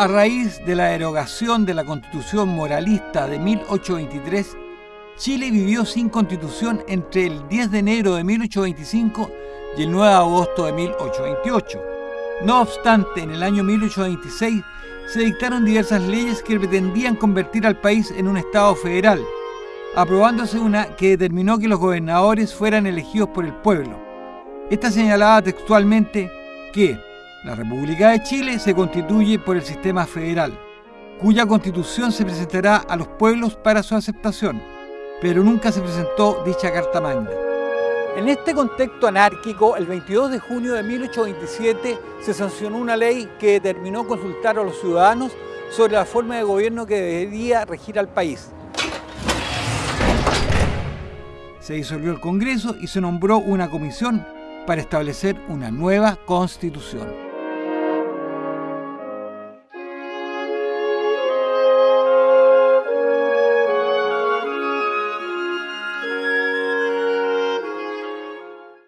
A raíz de la derogación de la Constitución moralista de 1823, Chile vivió sin constitución entre el 10 de enero de 1825 y el 9 de agosto de 1828. No obstante, en el año 1826 se dictaron diversas leyes que pretendían convertir al país en un Estado federal, aprobándose una que determinó que los gobernadores fueran elegidos por el pueblo. Esta señalaba textualmente que la República de Chile se constituye por el sistema federal, cuya constitución se presentará a los pueblos para su aceptación, pero nunca se presentó dicha Carta Magna. En este contexto anárquico, el 22 de junio de 1827 se sancionó una ley que determinó consultar a los ciudadanos sobre la forma de gobierno que debería regir al país. Se disolvió el Congreso y se nombró una comisión para establecer una nueva constitución.